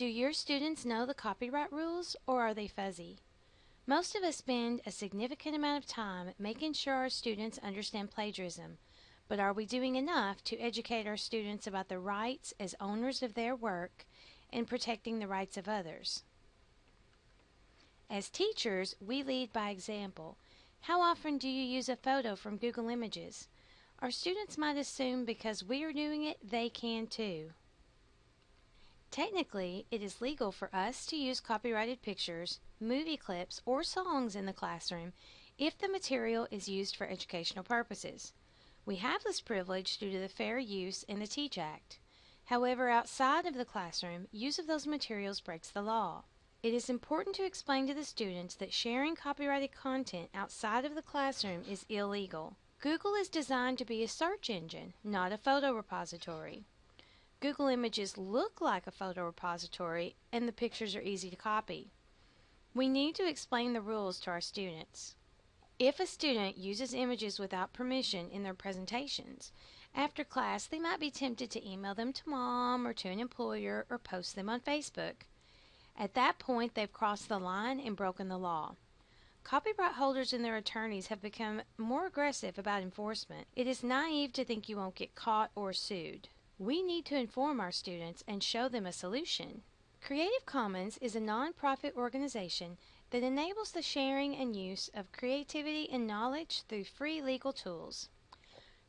Do your students know the copyright rules or are they fuzzy? Most of us spend a significant amount of time making sure our students understand plagiarism, but are we doing enough to educate our students about the rights as owners of their work and protecting the rights of others? As teachers, we lead by example. How often do you use a photo from Google Images? Our students might assume because we are doing it, they can too. Technically, it is legal for us to use copyrighted pictures, movie clips, or songs in the classroom if the material is used for educational purposes. We have this privilege due to the Fair Use and the Teach Act. However, outside of the classroom, use of those materials breaks the law. It is important to explain to the students that sharing copyrighted content outside of the classroom is illegal. Google is designed to be a search engine, not a photo repository. Google Images look like a photo repository and the pictures are easy to copy. We need to explain the rules to our students. If a student uses images without permission in their presentations, after class they might be tempted to email them to mom or to an employer or post them on Facebook. At that point, they've crossed the line and broken the law. Copyright holders and their attorneys have become more aggressive about enforcement. It is naive to think you won't get caught or sued. We need to inform our students and show them a solution. Creative Commons is a nonprofit organization that enables the sharing and use of creativity and knowledge through free legal tools.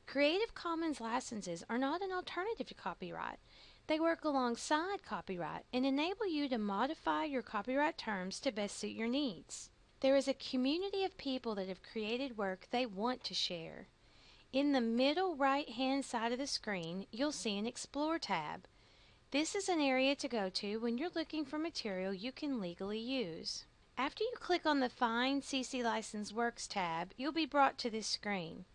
Creative Commons licenses are not an alternative to copyright. They work alongside copyright and enable you to modify your copyright terms to best suit your needs. There is a community of people that have created work they want to share. In the middle right hand side of the screen, you'll see an Explore tab. This is an area to go to when you're looking for material you can legally use. After you click on the Find CC License Works tab, you'll be brought to this screen.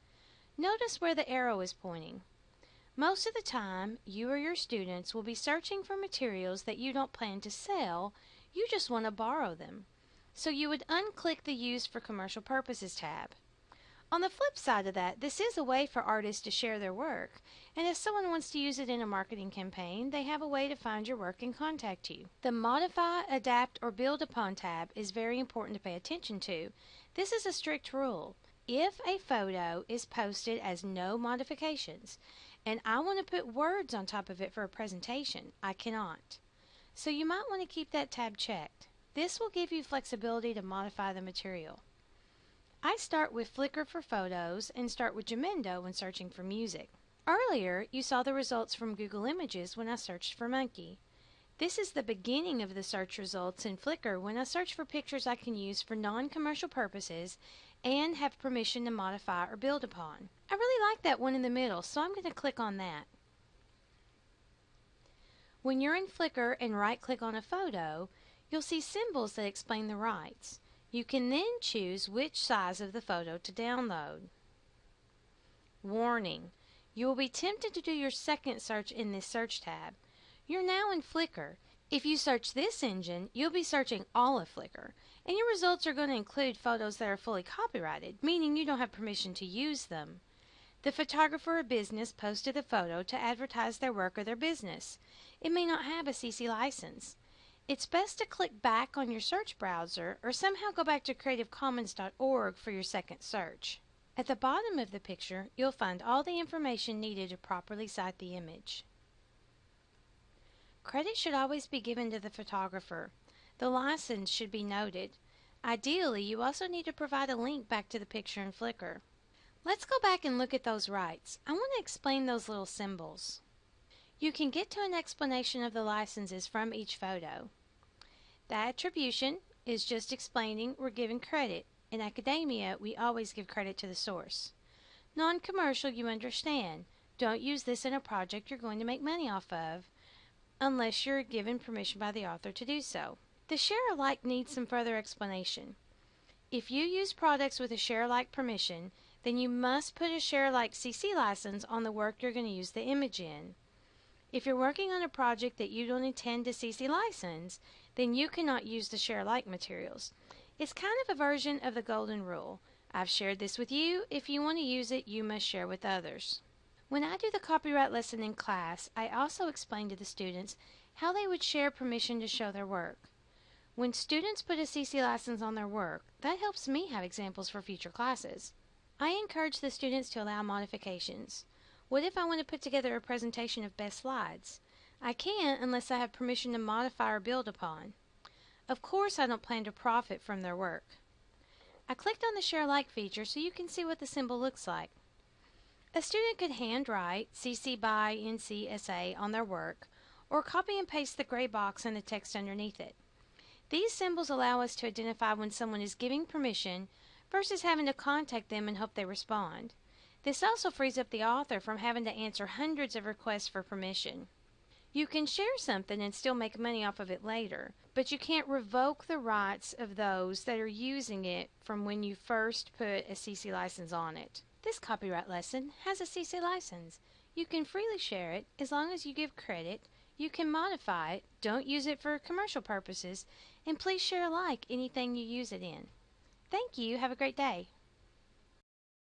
Notice where the arrow is pointing. Most of the time, you or your students will be searching for materials that you don't plan to sell, you just want to borrow them so you would unclick the Use for Commercial Purposes tab. On the flip side of that, this is a way for artists to share their work, and if someone wants to use it in a marketing campaign, they have a way to find your work and contact you. The Modify, Adapt, or Build Upon tab is very important to pay attention to. This is a strict rule. If a photo is posted as no modifications, and I want to put words on top of it for a presentation, I cannot. So you might want to keep that tab checked. This will give you flexibility to modify the material. I start with Flickr for photos and start with Jamendo when searching for music. Earlier, you saw the results from Google Images when I searched for monkey. This is the beginning of the search results in Flickr when I search for pictures I can use for non-commercial purposes and have permission to modify or build upon. I really like that one in the middle, so I'm going to click on that. When you're in Flickr and right-click on a photo, You'll see symbols that explain the rights. You can then choose which size of the photo to download. Warning: You will be tempted to do your second search in this search tab. You're now in Flickr. If you search this engine, you'll be searching all of Flickr, and your results are going to include photos that are fully copyrighted, meaning you don't have permission to use them. The photographer or business posted the photo to advertise their work or their business. It may not have a CC license. It's best to click back on your search browser or somehow go back to creativecommons.org for your second search. At the bottom of the picture, you'll find all the information needed to properly cite the image. Credit should always be given to the photographer. The license should be noted. Ideally, you also need to provide a link back to the picture in Flickr. Let's go back and look at those rights. I want to explain those little symbols. You can get to an explanation of the licenses from each photo. The attribution is just explaining we're giving credit. In academia, we always give credit to the source. Non-commercial, you understand. Don't use this in a project you're going to make money off of unless you're given permission by the author to do so. The share alike needs some further explanation. If you use products with a share alike permission, then you must put a share alike CC license on the work you're going to use the image in. If you're working on a project that you don't intend to CC license, then you cannot use the share alike materials. It's kind of a version of the golden rule. I've shared this with you. If you want to use it, you must share with others. When I do the copyright lesson in class, I also explain to the students how they would share permission to show their work. When students put a CC license on their work, that helps me have examples for future classes. I encourage the students to allow modifications. What if I want to put together a presentation of best slides? I can't unless I have permission to modify or build upon. Of course I don't plan to profit from their work. I clicked on the Share Alike feature so you can see what the symbol looks like. A student could handwrite CC by NCSA on their work or copy and paste the gray box and the text underneath it. These symbols allow us to identify when someone is giving permission versus having to contact them and hope they respond. This also frees up the author from having to answer hundreds of requests for permission. You can share something and still make money off of it later, but you can't revoke the rights of those that are using it from when you first put a CC license on it. This copyright lesson has a CC license. You can freely share it as long as you give credit, you can modify it, don't use it for commercial purposes, and please share alike anything you use it in. Thank you. Have a great day.